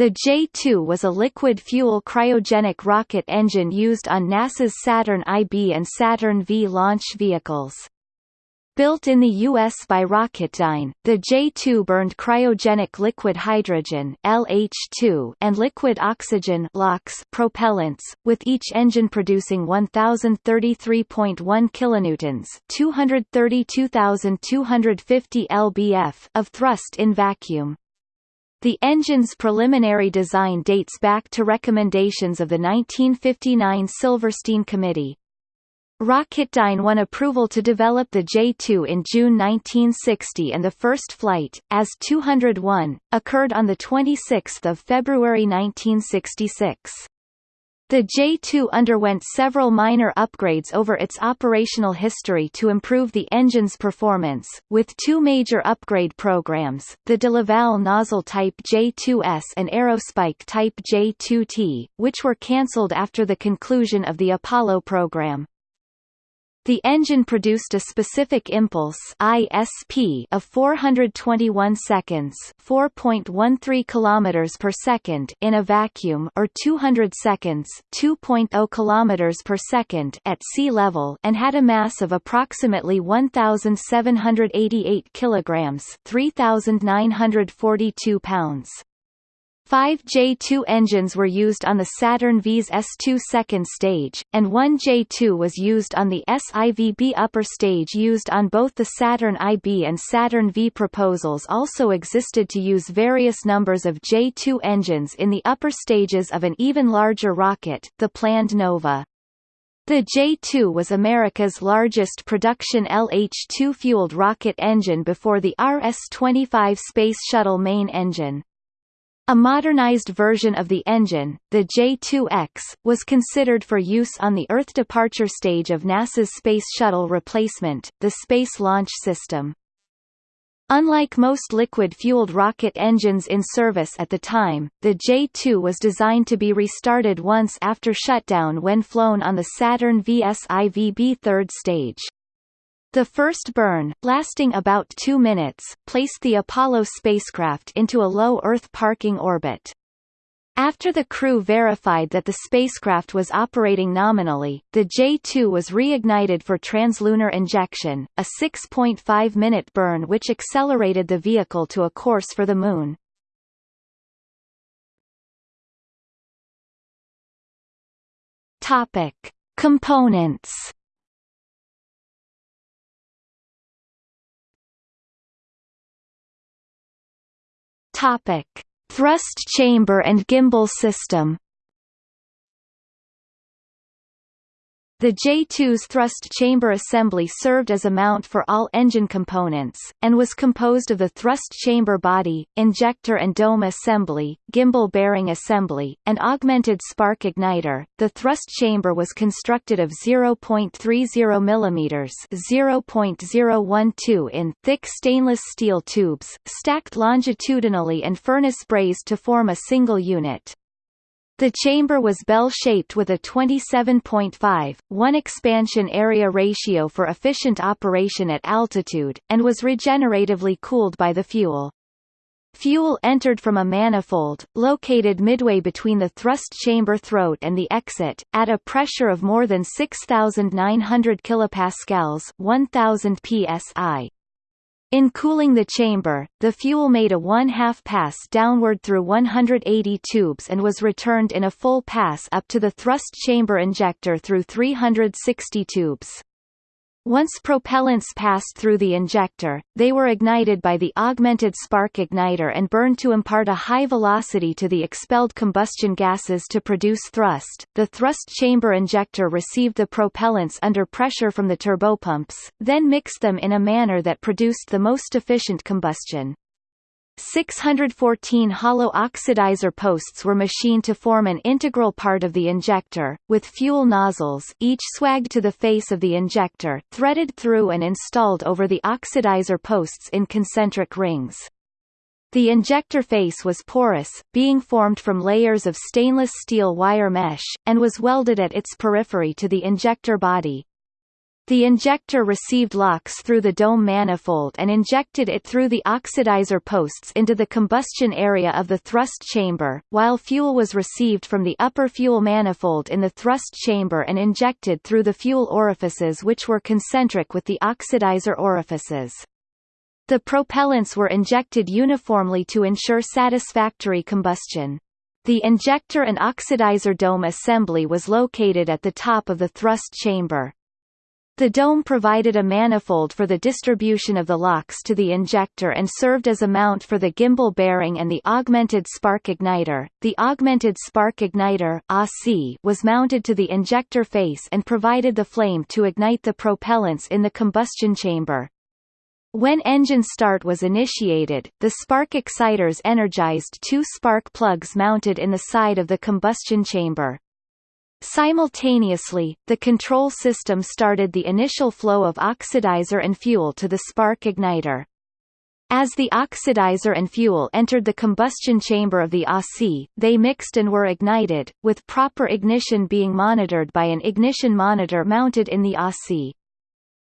The J-2 was a liquid-fuel cryogenic rocket engine used on NASA's Saturn IB and Saturn V launch vehicles. Built in the U.S. by Rocketdyne, the J-2 burned cryogenic liquid hydrogen LH2 and liquid oxygen LOX propellants, with each engine producing 1,033.1 kilonewtons 232,250 lbf of thrust in vacuum. The engine's preliminary design dates back to recommendations of the 1959 Silverstein Committee, Rocketdyne won approval to develop the J-2 in June 1960 and the first flight, as 201, occurred on 26 February 1966. The J-2 underwent several minor upgrades over its operational history to improve the engine's performance, with two major upgrade programs, the de Laval nozzle type J-2S and Aerospike type J-2T, which were cancelled after the conclusion of the Apollo program. The engine produced a specific impulse ISP of 421 seconds, 4.13 kilometers per second in a vacuum or 200 seconds, 2.0 kilometers per second at sea level and had a mass of approximately 1788 kilograms, 3942 pounds. Five J2 engines were used on the Saturn V's S2 second stage, and one J2 was used on the SIVB upper stage used on both the Saturn IB and Saturn V. Proposals also existed to use various numbers of J2 engines in the upper stages of an even larger rocket, the planned Nova. The J-2 was America's largest production LH-2 fueled rocket engine before the RS-25 Space Shuttle main engine. A modernized version of the engine, the J-2X, was considered for use on the Earth departure stage of NASA's Space Shuttle replacement, the Space Launch System. Unlike most liquid-fueled rocket engines in service at the time, the J-2 was designed to be restarted once after shutdown when flown on the Saturn VSIVB third stage. The first burn, lasting about two minutes, placed the Apollo spacecraft into a low Earth parking orbit. After the crew verified that the spacecraft was operating nominally, the J-2 was reignited for translunar injection, a 6.5-minute burn which accelerated the vehicle to a course for the Moon. Topic. Components Topic: Thrust chamber and gimbal system The J-2's thrust chamber assembly served as a mount for all engine components, and was composed of the thrust chamber body, injector and dome assembly, gimbal bearing assembly, and augmented spark igniter. The thrust chamber was constructed of 0.30 mm (0.012 in) thick stainless steel tubes, stacked longitudinally and furnace brazed to form a single unit. The chamber was bell-shaped with a 27.5, 1 expansion area ratio for efficient operation at altitude, and was regeneratively cooled by the fuel. Fuel entered from a manifold, located midway between the thrust chamber throat and the exit, at a pressure of more than 6,900 kilopascals 1,000 psi. In cooling the chamber, the fuel made a one-half pass downward through 180 tubes and was returned in a full pass up to the thrust chamber injector through 360 tubes. Once propellants passed through the injector, they were ignited by the augmented spark igniter and burned to impart a high velocity to the expelled combustion gases to produce thrust. The thrust chamber injector received the propellants under pressure from the turbopumps, then mixed them in a manner that produced the most efficient combustion. 614 hollow oxidizer posts were machined to form an integral part of the injector, with fuel nozzles each swagged to the face of the injector threaded through and installed over the oxidizer posts in concentric rings. The injector face was porous, being formed from layers of stainless steel wire mesh, and was welded at its periphery to the injector body. The injector received LOX through the dome manifold and injected it through the oxidizer posts into the combustion area of the thrust chamber, while fuel was received from the upper fuel manifold in the thrust chamber and injected through the fuel orifices which were concentric with the oxidizer orifices. The propellants were injected uniformly to ensure satisfactory combustion. The injector and oxidizer dome assembly was located at the top of the thrust chamber. The dome provided a manifold for the distribution of the LOX to the injector and served as a mount for the gimbal bearing and the augmented spark igniter. The augmented spark igniter was mounted to the injector face and provided the flame to ignite the propellants in the combustion chamber. When engine start was initiated, the spark exciters energized two spark plugs mounted in the side of the combustion chamber. Simultaneously, the control system started the initial flow of oxidizer and fuel to the spark igniter. As the oxidizer and fuel entered the combustion chamber of the ASI, they mixed and were ignited, with proper ignition being monitored by an ignition monitor mounted in the ASI.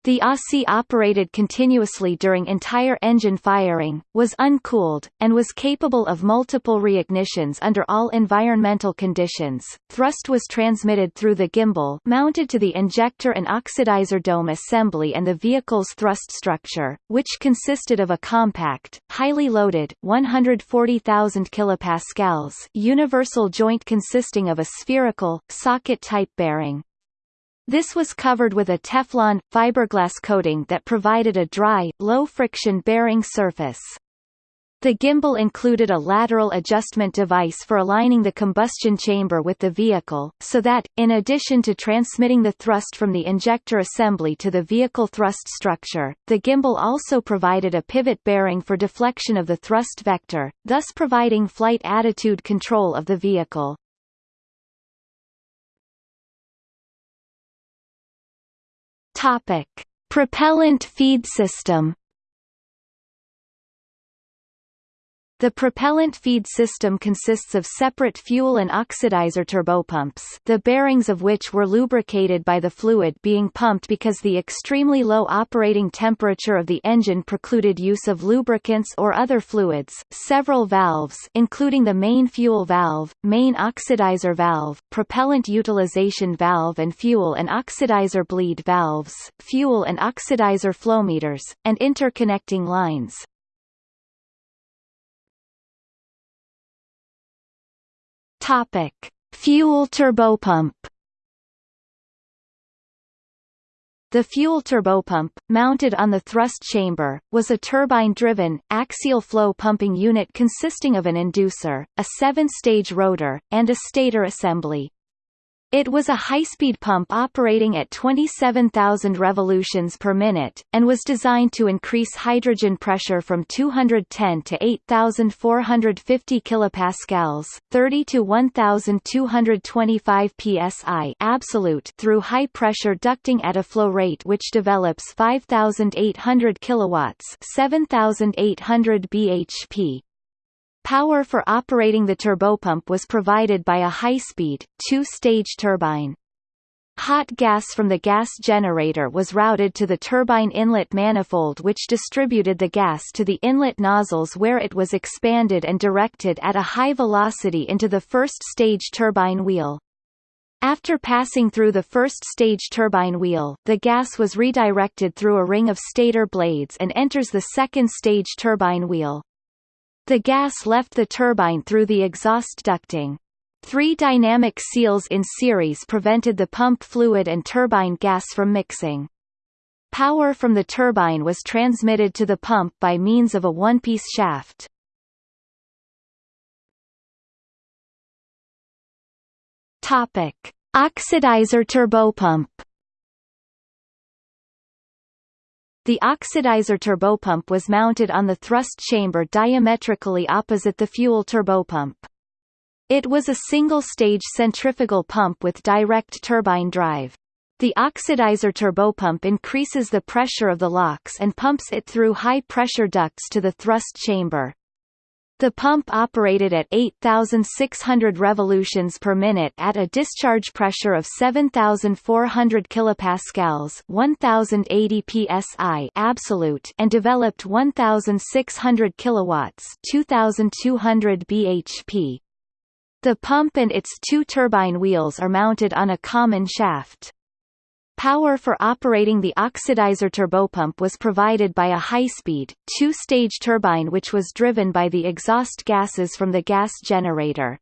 The ASI operated continuously during entire engine firing, was uncooled, and was capable of multiple reignitions under all environmental conditions. Thrust was transmitted through the gimbal mounted to the injector and oxidizer dome assembly and the vehicle's thrust structure, which consisted of a compact, highly loaded 140,000 kilopascals universal joint consisting of a spherical, socket-type bearing, this was covered with a Teflon, fiberglass coating that provided a dry, low-friction bearing surface. The gimbal included a lateral adjustment device for aligning the combustion chamber with the vehicle, so that, in addition to transmitting the thrust from the injector assembly to the vehicle thrust structure, the gimbal also provided a pivot bearing for deflection of the thrust vector, thus providing flight attitude control of the vehicle. Topic: Propellant feed system. The propellant feed system consists of separate fuel and oxidizer turbopumps the bearings of which were lubricated by the fluid being pumped because the extremely low operating temperature of the engine precluded use of lubricants or other fluids, several valves including the main fuel valve, main oxidizer valve, propellant utilization valve and fuel and oxidizer bleed valves, fuel and oxidizer flowmeters, and interconnecting lines. Topic: Fuel turbopump. The fuel turbopump, mounted on the thrust chamber, was a turbine-driven, axial flow pumping unit consisting of an inducer, a seven-stage rotor, and a stator assembly. It was a high-speed pump operating at 27,000 revolutions per minute, and was designed to increase hydrogen pressure from 210 to 8,450 kilopascals, 30 to 1,225 psi absolute through high-pressure ducting at a flow rate which develops 5,800 kilowatts, 7,800 bhp. Power for operating the turbopump was provided by a high-speed, two-stage turbine. Hot gas from the gas generator was routed to the turbine inlet manifold which distributed the gas to the inlet nozzles where it was expanded and directed at a high velocity into the first stage turbine wheel. After passing through the first stage turbine wheel, the gas was redirected through a ring of stator blades and enters the second stage turbine wheel. The gas left the turbine through the exhaust ducting. Three dynamic seals in series prevented the pump fluid and turbine gas from mixing. Power from the turbine was transmitted to the pump by means of a one-piece shaft. Topic: Oxidizer turbopump. The oxidizer turbopump was mounted on the thrust chamber diametrically opposite the fuel turbopump. It was a single-stage centrifugal pump with direct turbine drive. The oxidizer turbopump increases the pressure of the LOX and pumps it through high-pressure ducts to the thrust chamber. The pump operated at 8,600 revolutions per minute at a discharge pressure of 7,400 kilopascals (1,080 psi) absolute, and developed 1,600 kilowatts (2,200 bhp). The pump and its two turbine wheels are mounted on a common shaft. Power for operating the oxidizer turbopump was provided by a high-speed, two-stage turbine which was driven by the exhaust gases from the gas generator.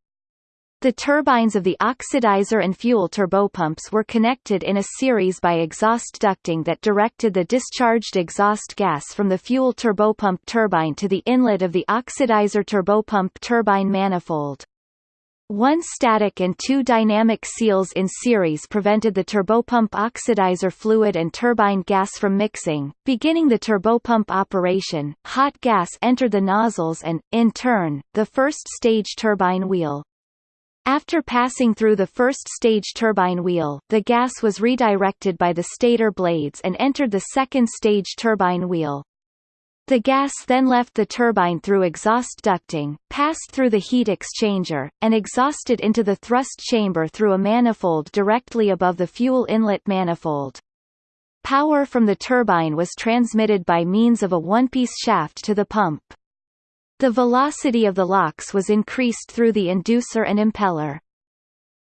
The turbines of the oxidizer and fuel turbopumps were connected in a series by exhaust ducting that directed the discharged exhaust gas from the fuel turbopump turbine to the inlet of the oxidizer turbopump turbine manifold. One static and two dynamic seals in series prevented the turbopump oxidizer fluid and turbine gas from mixing. Beginning the turbopump operation, hot gas entered the nozzles and, in turn, the first stage turbine wheel. After passing through the first stage turbine wheel, the gas was redirected by the stator blades and entered the second stage turbine wheel. The gas then left the turbine through exhaust ducting, passed through the heat exchanger, and exhausted into the thrust chamber through a manifold directly above the fuel inlet manifold. Power from the turbine was transmitted by means of a one-piece shaft to the pump. The velocity of the LOX was increased through the inducer and impeller.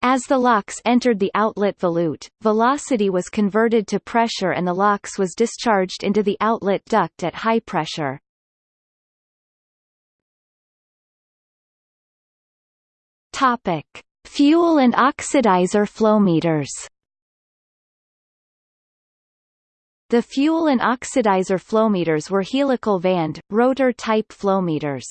As the LOX entered the outlet volute, velocity was converted to pressure and the LOX was discharged into the outlet duct at high pressure. Topic: Fuel and oxidizer flow meters. The fuel and oxidizer flow meters were helical vanned, rotor-type flowmeters.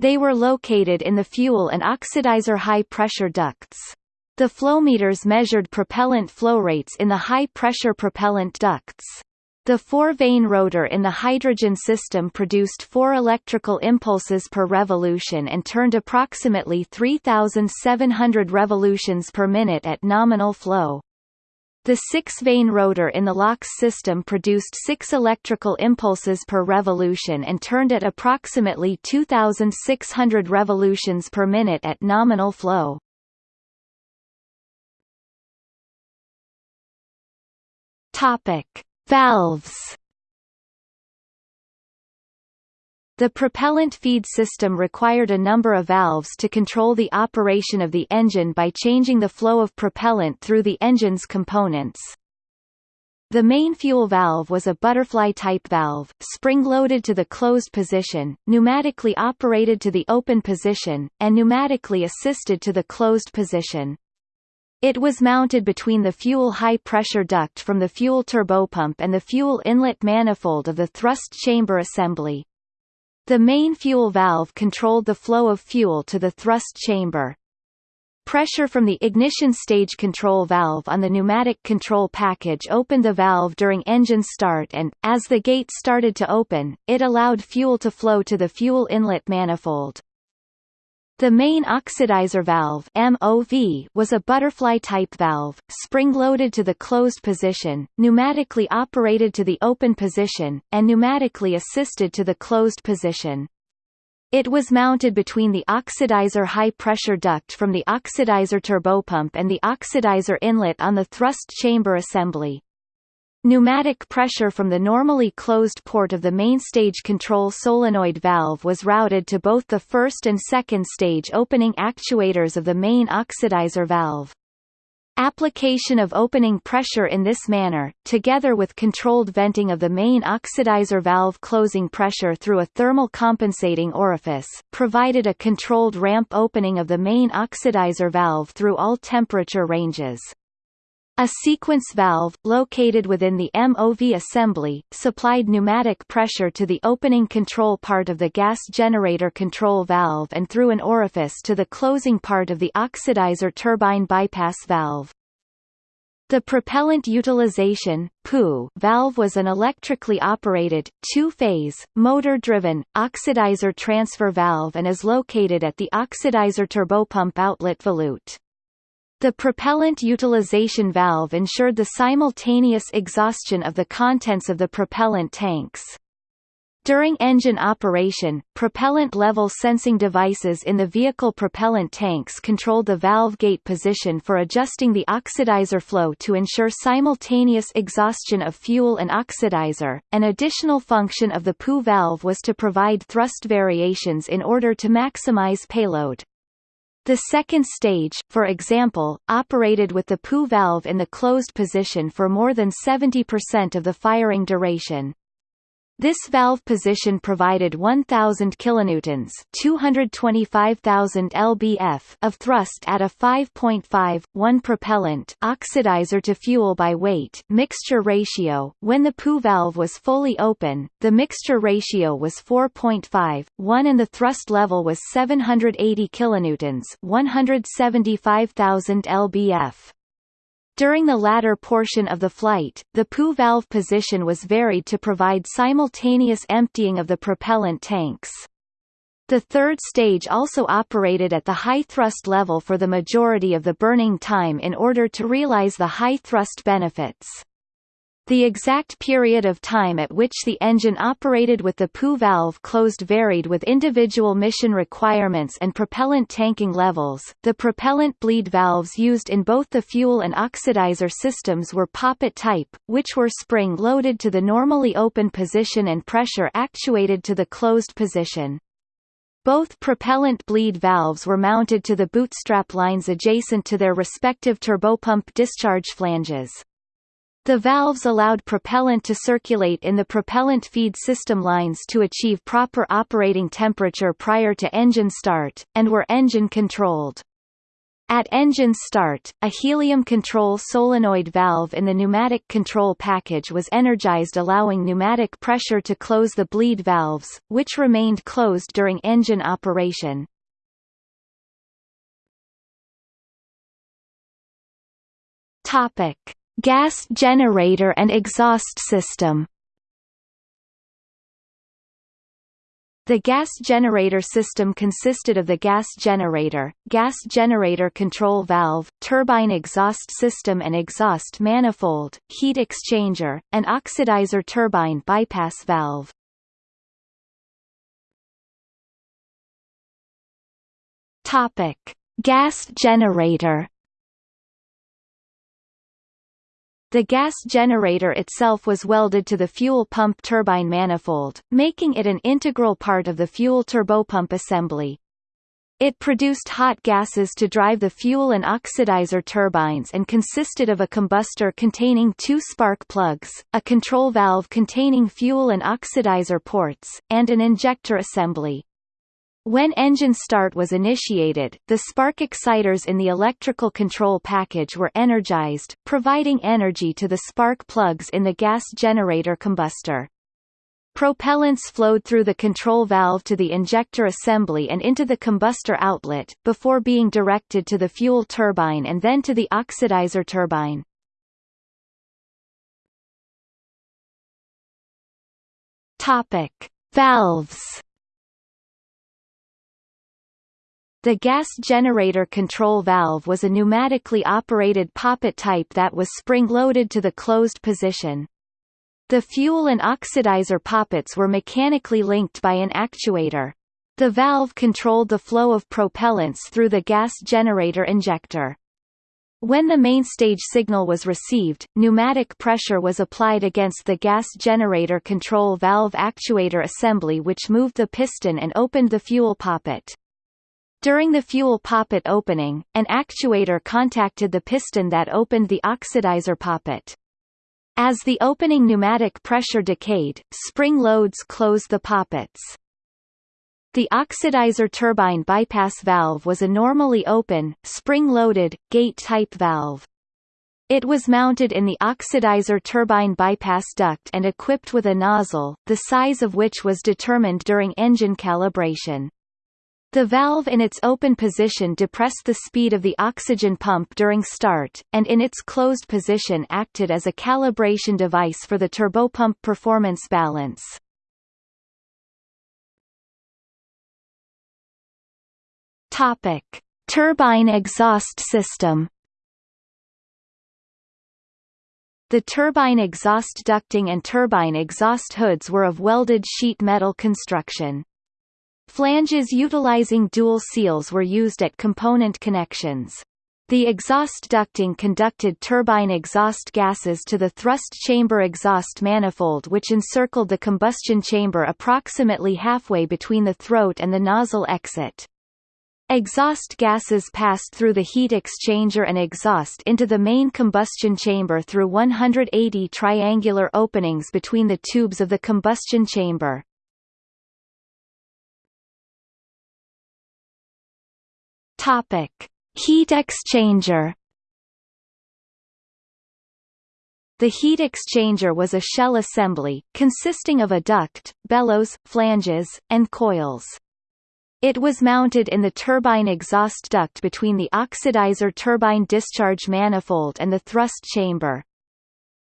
They were located in the fuel and oxidizer high-pressure ducts. The flowmeters measured propellant flow rates in the high-pressure propellant ducts. The four-vane rotor in the hydrogen system produced four electrical impulses per revolution and turned approximately 3,700 revolutions per minute at nominal flow. The six-vane rotor in the LOX system produced six electrical impulses per revolution and turned at approximately 2,600 revolutions per minute at nominal flow. Topic: Valves The propellant feed system required a number of valves to control the operation of the engine by changing the flow of propellant through the engine's components. The main fuel valve was a butterfly-type valve, spring-loaded to the closed position, pneumatically operated to the open position, and pneumatically assisted to the closed position. It was mounted between the fuel high-pressure duct from the fuel turbopump and the fuel inlet manifold of the thrust chamber assembly. The main fuel valve controlled the flow of fuel to the thrust chamber. Pressure from the ignition stage control valve on the pneumatic control package opened the valve during engine start and, as the gate started to open, it allowed fuel to flow to the fuel inlet manifold. The main oxidizer valve MOV was a butterfly-type valve, spring-loaded to the closed position, pneumatically operated to the open position, and pneumatically assisted to the closed position. It was mounted between the oxidizer high-pressure duct from the oxidizer turbopump and the oxidizer inlet on the thrust chamber assembly. Pneumatic pressure from the normally closed port of the main stage control solenoid valve was routed to both the first and second stage opening actuators of the main oxidizer valve. Application of opening pressure in this manner, together with controlled venting of the main oxidizer valve closing pressure through a thermal compensating orifice, provided a controlled ramp opening of the main oxidizer valve through all temperature ranges. A sequence valve, located within the MOV assembly, supplied pneumatic pressure to the opening control part of the gas generator control valve and through an orifice to the closing part of the oxidizer turbine bypass valve. The propellant utilization PU valve was an electrically operated, two-phase, motor-driven, oxidizer transfer valve and is located at the oxidizer turbopump outlet volute. The propellant utilization valve ensured the simultaneous exhaustion of the contents of the propellant tanks. During engine operation, propellant level sensing devices in the vehicle propellant tanks controlled the valve gate position for adjusting the oxidizer flow to ensure simultaneous exhaustion of fuel and oxidizer. An additional function of the PU valve was to provide thrust variations in order to maximize payload. The second stage, for example, operated with the PU valve in the closed position for more than 70% of the firing duration. This valve position provided 1000 kilonewtons, 225,000 lbf of thrust at a 5.5 1 propellant oxidizer to fuel by weight mixture ratio. When the PU valve was fully open, the mixture ratio was 4.5 and the thrust level was 780 kilonewtons, 175,000 lbf. During the latter portion of the flight, the PU valve position was varied to provide simultaneous emptying of the propellant tanks. The third stage also operated at the high thrust level for the majority of the burning time in order to realize the high thrust benefits. The exact period of time at which the engine operated with the PU valve closed varied with individual mission requirements and propellant tanking levels. The propellant bleed valves used in both the fuel and oxidizer systems were poppet type, which were spring loaded to the normally open position and pressure actuated to the closed position. Both propellant bleed valves were mounted to the bootstrap lines adjacent to their respective turbopump discharge flanges. The valves allowed propellant to circulate in the propellant feed system lines to achieve proper operating temperature prior to engine start, and were engine controlled. At engine start, a helium control solenoid valve in the pneumatic control package was energized allowing pneumatic pressure to close the bleed valves, which remained closed during engine operation. Topic: Gas generator and exhaust system The gas generator system consisted of the gas generator, gas generator control valve, turbine exhaust system and exhaust manifold, heat exchanger, and oxidizer turbine bypass valve. Topic: Gas generator The gas generator itself was welded to the fuel pump turbine manifold, making it an integral part of the fuel turbopump assembly. It produced hot gases to drive the fuel and oxidizer turbines and consisted of a combustor containing two spark plugs, a control valve containing fuel and oxidizer ports, and an injector assembly. When engine start was initiated, the spark exciters in the electrical control package were energized, providing energy to the spark plugs in the gas generator combustor. Propellants flowed through the control valve to the injector assembly and into the combustor outlet, before being directed to the fuel turbine and then to the oxidizer turbine. Valves The gas generator control valve was a pneumatically operated poppet type that was spring-loaded to the closed position. The fuel and oxidizer poppets were mechanically linked by an actuator. The valve controlled the flow of propellants through the gas generator injector. When the main stage signal was received, pneumatic pressure was applied against the gas generator control valve actuator assembly which moved the piston and opened the fuel poppet. During the fuel poppet opening, an actuator contacted the piston that opened the oxidizer poppet. As the opening pneumatic pressure decayed, spring loads closed the poppets. The oxidizer turbine bypass valve was a normally open, spring-loaded, gate-type valve. It was mounted in the oxidizer turbine bypass duct and equipped with a nozzle, the size of which was determined during engine calibration. The valve in its open position depressed the speed of the oxygen pump during start, and in its closed position acted as a calibration device for the turbopump performance balance. Topic: Turbine exhaust system The turbine exhaust ducting and turbine exhaust hoods were of welded sheet metal construction. Flanges utilizing dual seals were used at component connections. The exhaust ducting conducted turbine exhaust gases to the thrust chamber exhaust manifold which encircled the combustion chamber approximately halfway between the throat and the nozzle exit. Exhaust gases passed through the heat exchanger and exhaust into the main combustion chamber through 180 triangular openings between the tubes of the combustion chamber. Topic: Heat exchanger The heat exchanger was a shell assembly, consisting of a duct, bellows, flanges, and coils. It was mounted in the turbine exhaust duct between the oxidizer turbine discharge manifold and the thrust chamber.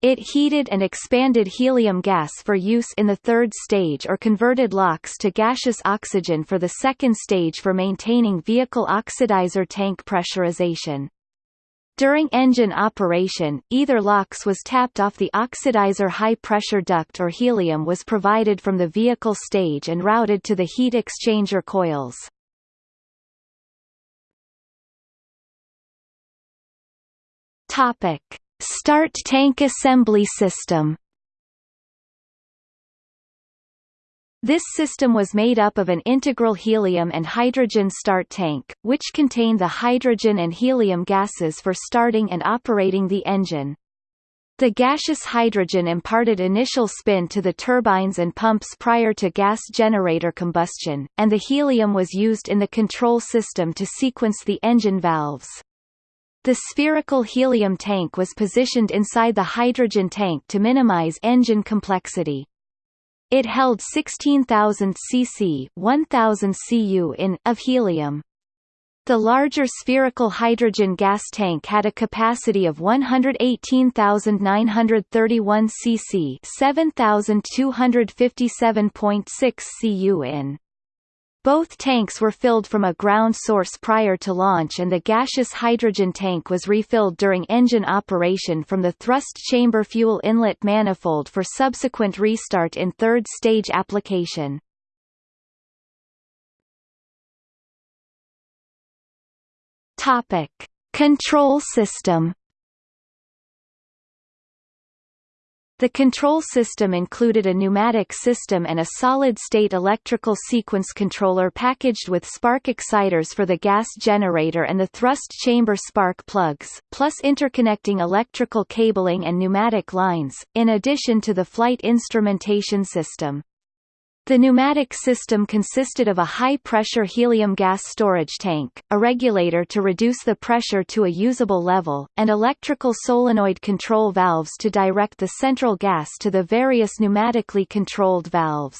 It heated and expanded helium gas for use in the third stage or converted LOX to gaseous oxygen for the second stage for maintaining vehicle oxidizer tank pressurization. During engine operation, either LOX was tapped off the oxidizer high-pressure duct or helium was provided from the vehicle stage and routed to the heat exchanger coils. Topic. Start tank assembly system This system was made up of an integral helium and hydrogen start tank, which contained the hydrogen and helium gases for starting and operating the engine. The gaseous hydrogen imparted initial spin to the turbines and pumps prior to gas generator combustion, and the helium was used in the control system to sequence the engine valves. The spherical helium tank was positioned inside the hydrogen tank to minimize engine complexity. It held 16,000 cc 1,000 cu in of helium. The larger spherical hydrogen gas tank had a capacity of 118,931 cc 7,257.6 cu in. Both tanks were filled from a ground source prior to launch and the gaseous hydrogen tank was refilled during engine operation from the thrust chamber fuel inlet manifold for subsequent restart in third stage application. Topic: Control system The control system included a pneumatic system and a solid-state electrical sequence controller packaged with spark exciters for the gas generator and the thrust chamber spark plugs, plus interconnecting electrical cabling and pneumatic lines, in addition to the flight instrumentation system. The pneumatic system consisted of a high-pressure helium gas storage tank, a regulator to reduce the pressure to a usable level, and electrical solenoid control valves to direct the central gas to the various pneumatically controlled valves.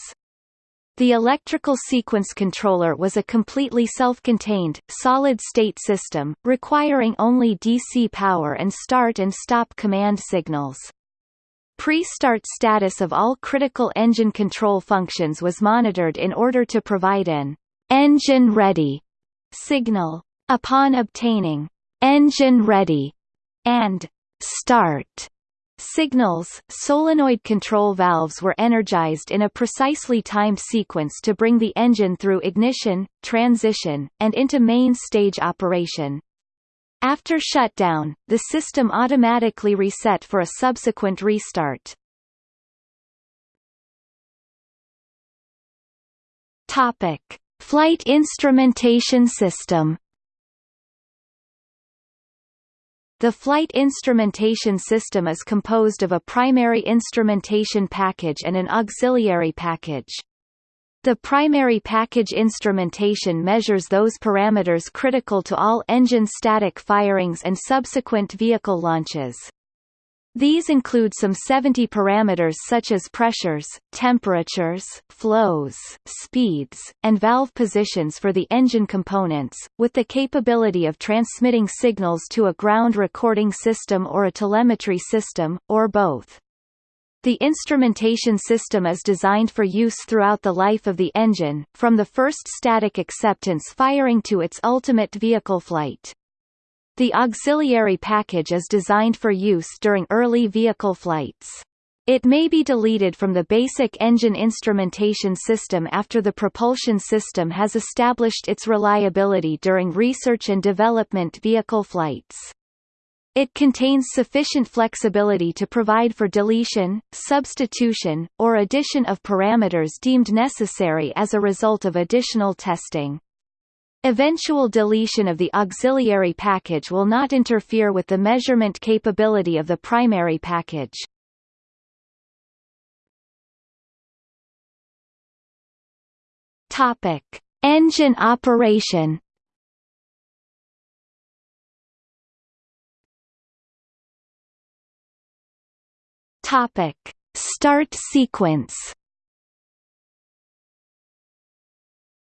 The electrical sequence controller was a completely self-contained, solid-state system, requiring only DC power and start and stop command signals. Pre-start status of all critical engine control functions was monitored in order to provide an engine ready signal. Upon obtaining engine ready and start signals, solenoid control valves were energized in a precisely timed sequence to bring the engine through ignition, transition, and into main stage operation. After shutdown, the system automatically reset for a subsequent restart. Topic: Flight instrumentation system. The flight instrumentation system is composed of a primary instrumentation package and an auxiliary package. The primary package instrumentation measures those parameters critical to all engine static firings and subsequent vehicle launches. These include some 70 parameters such as pressures, temperatures, flows, speeds, and valve positions for the engine components, with the capability of transmitting signals to a ground recording system or a telemetry system, or both. The instrumentation system is designed for use throughout the life of the engine, from the first static acceptance firing to its ultimate vehicle flight. The auxiliary package is designed for use during early vehicle flights. It may be deleted from the basic engine instrumentation system after the propulsion system has established its reliability during research and development vehicle flights. It contains sufficient flexibility to provide for deletion, substitution, or addition of parameters deemed necessary as a result of additional testing. Eventual deletion of the auxiliary package will not interfere with the measurement capability of the primary package. Topic: Engine operation Topic: Start sequence.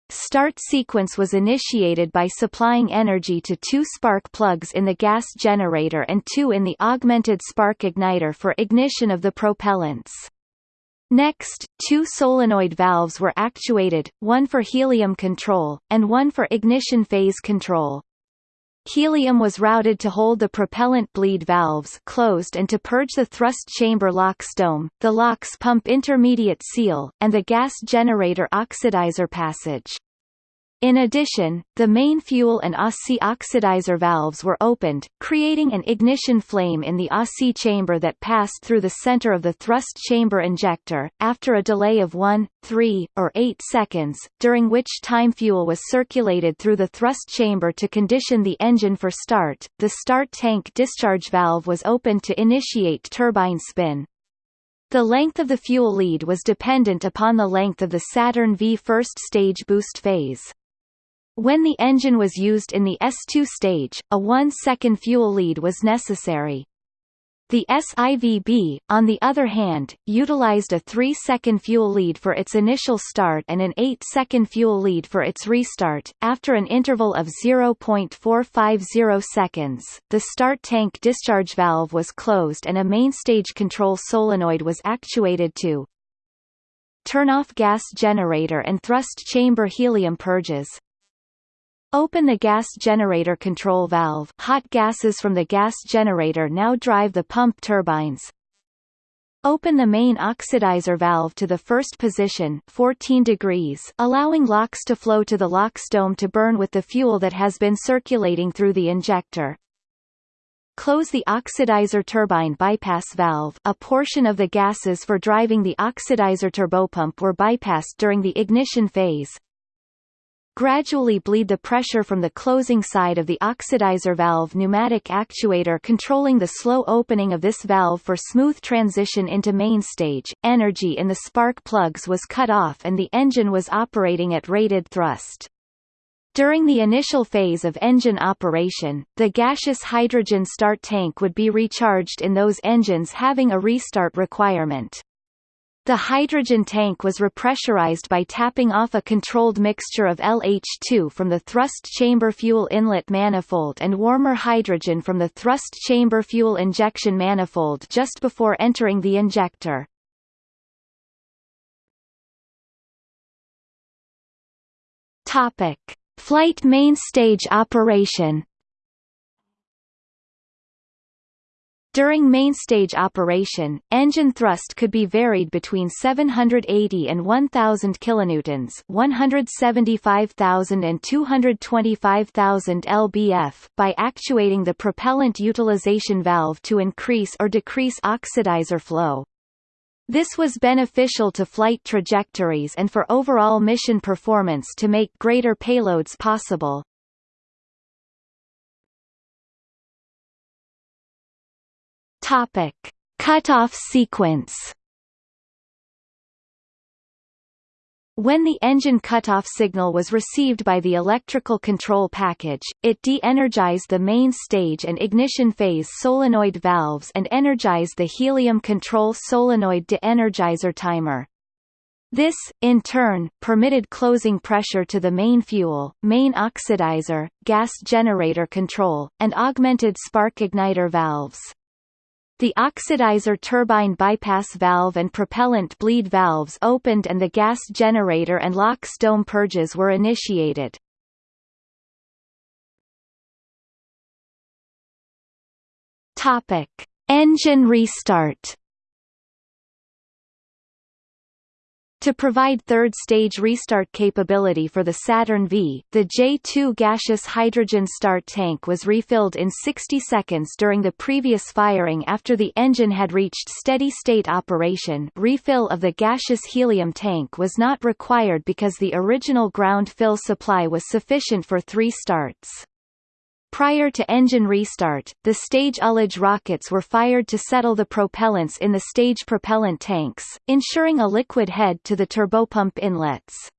Start sequence was initiated by supplying energy to two spark plugs in the gas generator and two in the augmented spark igniter for ignition of the propellants. Next, two solenoid valves were actuated, one for helium control, and one for ignition phase control. Helium was routed to hold the propellant bleed valves closed and to purge the thrust chamber LOX dome, the LOX pump intermediate seal, and the gas generator oxidizer passage. In addition, the main fuel and ASI oxidizer valves were opened, creating an ignition flame in the ASI chamber that passed through the center of the thrust chamber injector, after a delay of 1, 3, or 8 seconds, during which time fuel was circulated through the thrust chamber to condition the engine for start. The start tank discharge valve was opened to initiate turbine spin. The length of the fuel lead was dependent upon the length of the Saturn V first stage boost phase. When the engine was used in the S2 stage, a 1-second fuel lead was necessary. The SIVB, on the other hand, utilized a 3-second fuel lead for its initial start and an 8-second fuel lead for its restart. After an interval of 0.450 seconds, the start tank discharge valve was closed and a mainstage control solenoid was actuated to turn off gas generator and thrust chamber helium purges, Open the gas generator control valve hot gases from the gas generator now drive the pump turbines. Open the main oxidizer valve to the first position 14 degrees allowing LOX to flow to the LOX dome to burn with the fuel that has been circulating through the injector. Close the oxidizer turbine bypass valve a portion of the gases for driving the oxidizer turbopump were bypassed during the ignition phase, gradually bleed the pressure from the closing side of the oxidizer valve pneumatic actuator controlling the slow opening of this valve for smooth transition into main stage. Energy in the spark plugs was cut off and the engine was operating at rated thrust. During the initial phase of engine operation, the gaseous hydrogen start tank would be recharged in those engines having a restart requirement. The hydrogen tank was repressurized by tapping off a controlled mixture of LH2 from the thrust chamber fuel inlet manifold and warmer hydrogen from the thrust chamber fuel injection manifold just before entering the injector. Topic: Flight main stage operation During mainstage operation, engine thrust could be varied between 780 and 1000 kilonewtons, 175,000 and 225,000 lbf by actuating the propellant utilization valve to increase or decrease oxidizer flow. This was beneficial to flight trajectories and for overall mission performance to make greater payloads possible. Topic: Cutoff sequence. When the engine cutoff signal was received by the electrical control package, it de-energized the main stage and ignition phase solenoid valves and energized the helium control solenoid de-energizer timer. This, in turn, permitted closing pressure to the main fuel, main oxidizer, gas generator control, and augmented spark igniter valves. The oxidizer turbine bypass valve and propellant bleed valves opened and the gas generator and LOX dome purges were initiated. Topic: Engine restart. To provide third-stage restart capability for the Saturn V, the J-2 gaseous hydrogen start tank was refilled in 60 seconds during the previous firing after the engine had reached steady-state operation refill of the gaseous helium tank was not required because the original ground fill supply was sufficient for three starts. Prior to engine restart, the stage ullage rockets were fired to settle the propellants in the stage propellant tanks, ensuring a liquid head to the turbopump inlets.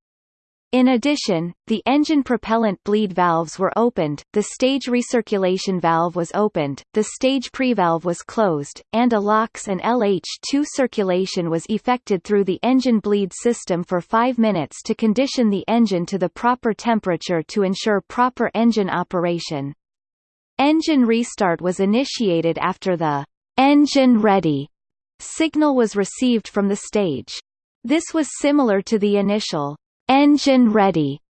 In addition, the engine propellant bleed valves were opened, the stage recirculation valve was opened, the stage prevalve was closed, and a LOX and LH2 circulation was effected through the engine bleed system for 5 minutes to condition the engine to the proper temperature to ensure proper engine operation. Engine restart was initiated after the engine ready signal was received from the stage. This was similar to the initial engine ready.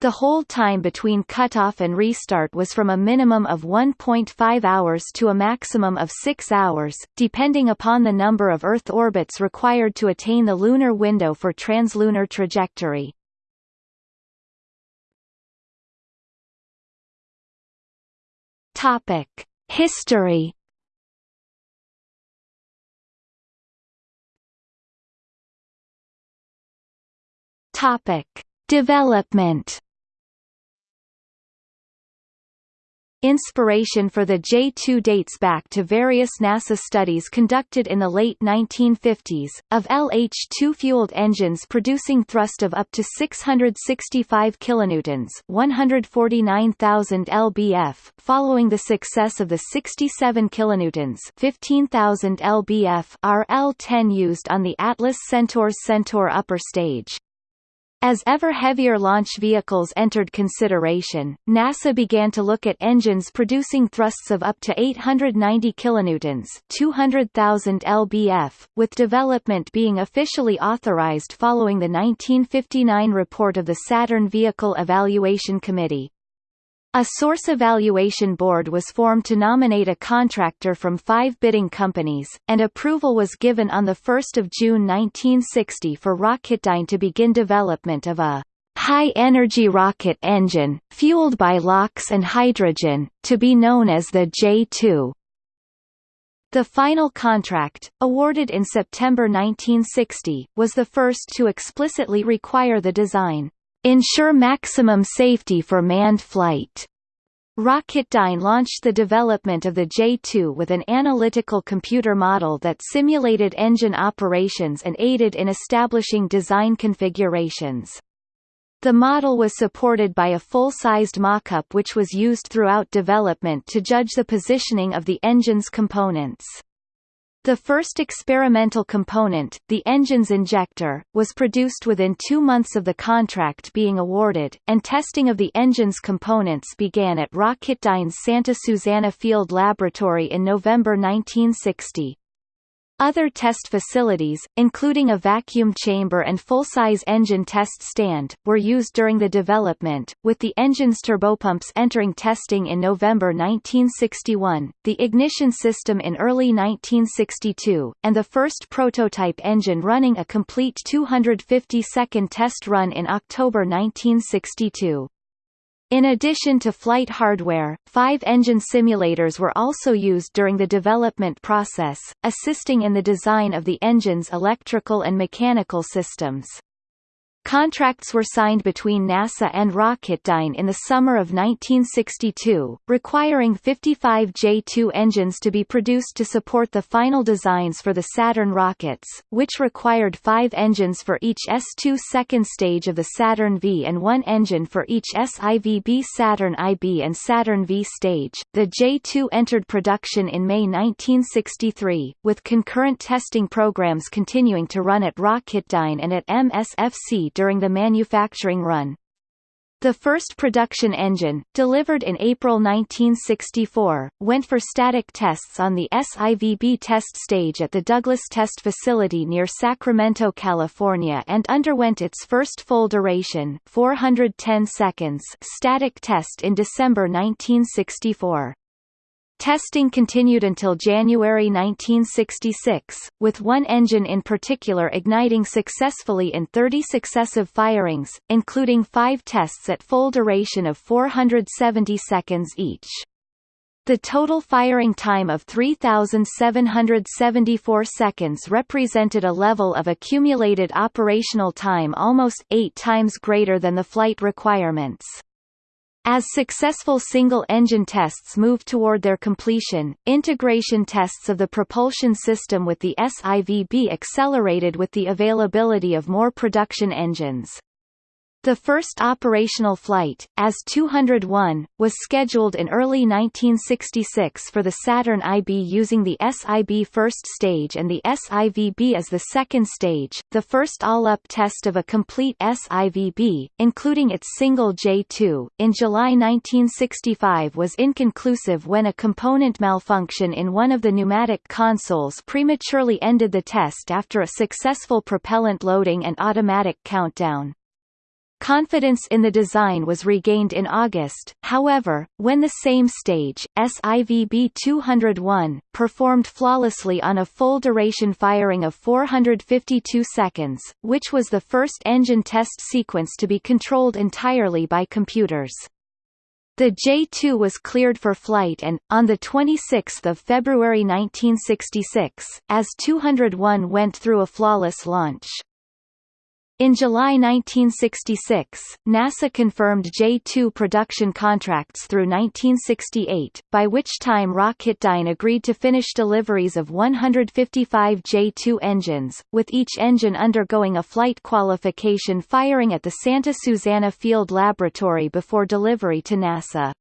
The hold time between cutoff and restart was from a minimum of 1.5 hours to a maximum of 6 hours, depending upon the number of Earth orbits required to attain the lunar window for translunar trajectory. History. Topic: Development. Inspiration for the J-2 dates back to various NASA studies conducted in the late 1950s, of LH-2-fueled engines producing thrust of up to 665 kilonewtons 149,000 lbf following the success of the 67 kilonewtons 15,000 lbf RL-10 used on the Atlas Centaur's Centaur upper stage. As ever heavier launch vehicles entered consideration, NASA began to look at engines producing thrusts of up to 890 kilonewtons, 200,000 lbf, with development being officially authorized following the 1959 report of the Saturn Vehicle Evaluation Committee. A source evaluation board was formed to nominate a contractor from five bidding companies, and approval was given on 1 June 1960 for Rocketdyne to begin development of a high-energy rocket engine, fueled by LOX and hydrogen, to be known as the J-2. The final contract, awarded in September 1960, was the first to explicitly require the design ensure maximum safety for manned flight. Rocketdyne launched the development of the J-2 with an analytical computer model that simulated engine operations and aided in establishing design configurations. The model was supported by a full-sized mock-up which was used throughout development to judge the positioning of the engine's components. The first experimental component, the engine's injector, was produced within two months of the contract being awarded, and testing of the engine's components began at Rocketdyne's Santa Susana Field Laboratory in November 1960. Other test facilities, including a vacuum chamber and full-size engine test stand, were used during the development, with the engine's turbopumps entering testing in November 1961, the ignition system in early 1962, and the first prototype engine running a complete 250-second test run in October 1962. In addition to flight hardware, five engine simulators were also used during the development process, assisting in the design of the engine's electrical and mechanical systems. Contracts were signed between NASA and Rocketdyne in the summer of 1962, requiring 55 J-2 engines to be produced to support the final designs for the Saturn rockets, which required five engines for each S-2 second stage of the Saturn V and one engine for each SIVB Saturn IB and Saturn V stage. The J-2 entered production in May 1963, with concurrent testing programs continuing to run at Rocketdyne and at MSFC during the manufacturing run. The first production engine, delivered in April 1964, went for static tests on the SIVB test stage at the Douglas Test Facility near Sacramento, California and underwent its first full duration 410 seconds static test in December 1964. Testing continued until January 1966, with one engine in particular igniting successfully in 30 successive firings, including five tests at full duration of 470 seconds each. The total firing time of 3,774 seconds represented a level of accumulated operational time almost eight times greater than the flight requirements. As successful single-engine tests moved toward their completion, integration tests of the propulsion system with the SIVB accelerated with the availability of more production engines. The first operational flight, AS-201, was scheduled in early 1966 for the Saturn IB using the SIB first stage and the SIVB as the second stage. The first all-up test of a complete SIVB, including its single J2, in July 1965 was inconclusive when a component malfunction in one of the pneumatic consoles prematurely ended the test after a successful propellant loading and automatic countdown. Confidence in the design was regained in August, however, when the same stage, SIVB-201, performed flawlessly on a full-duration firing of 452 seconds, which was the first engine test sequence to be controlled entirely by computers. The J-2 was cleared for flight and, on 26 February 1966, AS-201 went through a flawless launch. In July 1966, NASA confirmed J-2 production contracts through 1968, by which time Rocketdyne agreed to finish deliveries of 155 J-2 engines, with each engine undergoing a flight qualification firing at the Santa Susana Field Laboratory before delivery to NASA.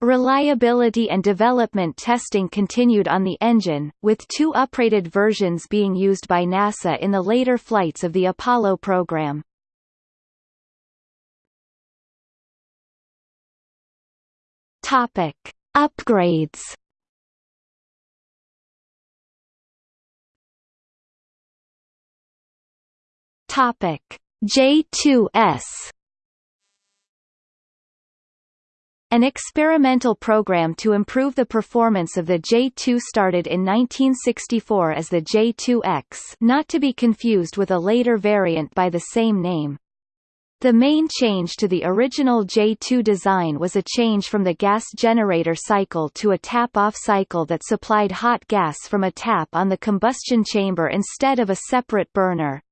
Reliability and development testing continued on the engine, with two uprated versions being used by NASA in the later flights of the Apollo program. Topic: Upgrades. Topic: J2S An experimental program to improve the performance of the J2 started in 1964 as the J2X not to be confused with a later variant by the same name. The main change to the original J2 design was a change from the gas generator cycle to a tap-off cycle that supplied hot gas from a tap on the combustion chamber instead of a separate burner.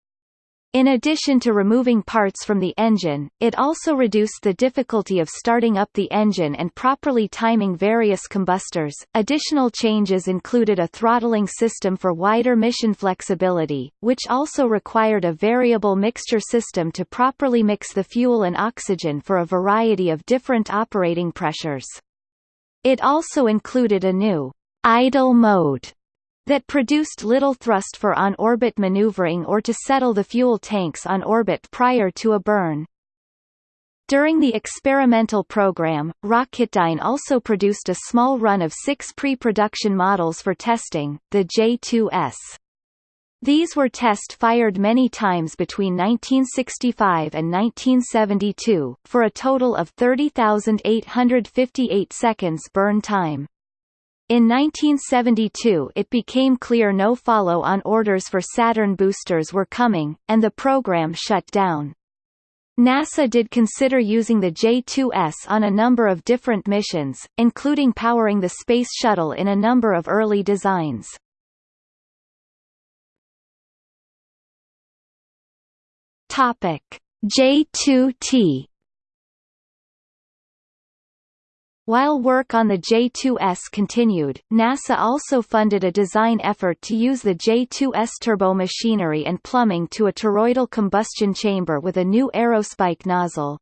In addition to removing parts from the engine, it also reduced the difficulty of starting up the engine and properly timing various combustors. Additional changes included a throttling system for wider mission flexibility, which also required a variable mixture system to properly mix the fuel and oxygen for a variety of different operating pressures. It also included a new idle mode that produced little thrust for on-orbit maneuvering or to settle the fuel tanks on orbit prior to a burn. During the experimental program, Rocketdyne also produced a small run of six pre-production models for testing, the J2S. These were test-fired many times between 1965 and 1972, for a total of 30,858 seconds burn time. In 1972 it became clear no follow-on orders for Saturn boosters were coming, and the program shut down. NASA did consider using the J-2S on a number of different missions, including powering the Space Shuttle in a number of early designs. Topic: J-2T While work on the J-2S continued, NASA also funded a design effort to use the J-2S turbo machinery and plumbing to a toroidal combustion chamber with a new aerospike nozzle.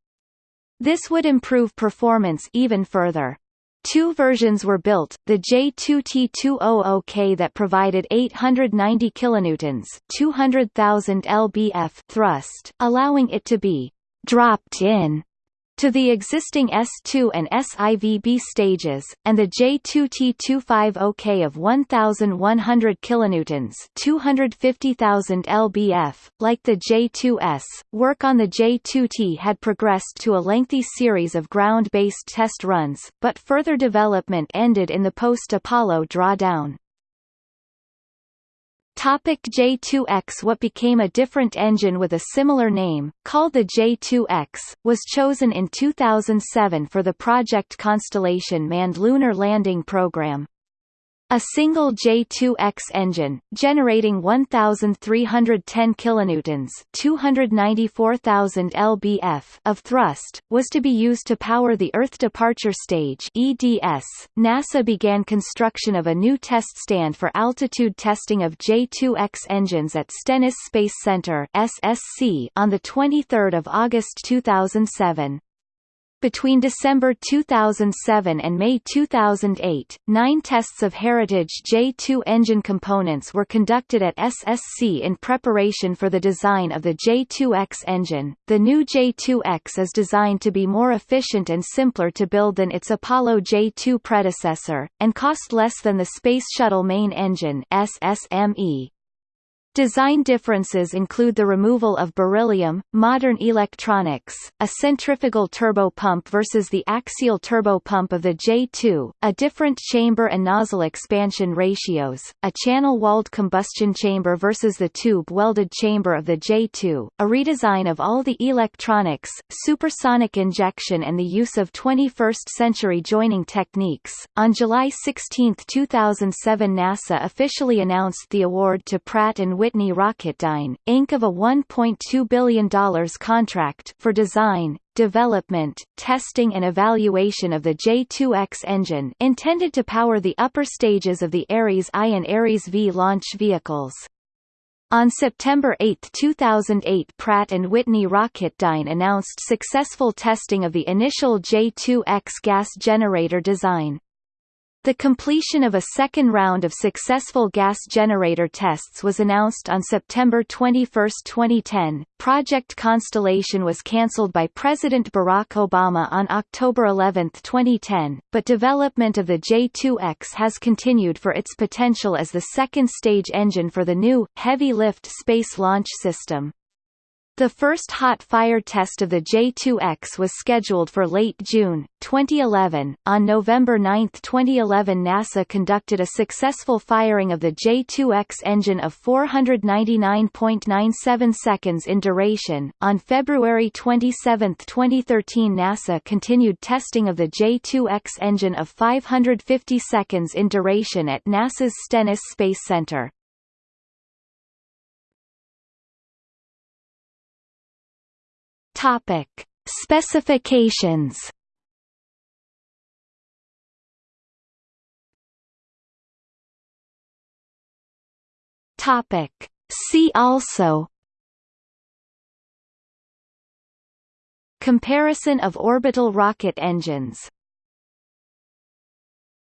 This would improve performance even further. Two versions were built, the J2T200K that provided 890 kilonewtons, 200,000 lbf thrust, allowing it to be dropped in to the existing S2 and SIVB stages, and the J2T250K of 1,100 kilonewtons (250,000 lbf). Like the J2S, work on the J2T had progressed to a lengthy series of ground-based test runs, but further development ended in the post-Apollo drawdown. Topic J2X What became a different engine with a similar name, called the J2X, was chosen in 2007 for the Project Constellation manned lunar landing program. A single J2X engine, generating 1,310 kilonewtons (294,000 lbf) of thrust, was to be used to power the Earth Departure Stage (EDS). NASA began construction of a new test stand for altitude testing of J2X engines at Stennis Space Center (SSC) on the 23rd of August 2007. Between December 2007 and May 2008, nine tests of Heritage J2 engine components were conducted at SSC in preparation for the design of the J2X engine. The new J2X is designed to be more efficient and simpler to build than its Apollo J2 predecessor, and cost less than the Space Shuttle main engine SSME. Design differences include the removal of beryllium, modern electronics, a centrifugal turbopump versus the axial turbopump of the J2, a different chamber and nozzle expansion ratios, a channel-walled combustion chamber versus the tube-welded chamber of the J2, a redesign of all the electronics, supersonic injection and the use of 21st-century joining techniques. On July 16, 2007 NASA officially announced the award to Pratt & Whitney Rocketdyne, Inc. of a $1.2 billion contract for design, development, testing and evaluation of the J2X engine intended to power the upper stages of the Ares I and Ares V launch vehicles. On September 8, 2008 Pratt & Whitney Rocketdyne announced successful testing of the initial J2X gas generator design. The completion of a second round of successful gas generator tests was announced on September 21, 2010. Project Constellation was cancelled by President Barack Obama on October 11, 2010, but development of the J2X has continued for its potential as the second stage engine for the new, heavy-lift space launch system. The first hot fire test of the J2X was scheduled for late June, 2011. On November 9, 2011, NASA conducted a successful firing of the J2X engine of 499.97 seconds in duration. On February 27, 2013, NASA continued testing of the J2X engine of 550 seconds in duration at NASA's Stennis Space Center. Topic: Specifications. Topic: See also. Comparison of orbital rocket engines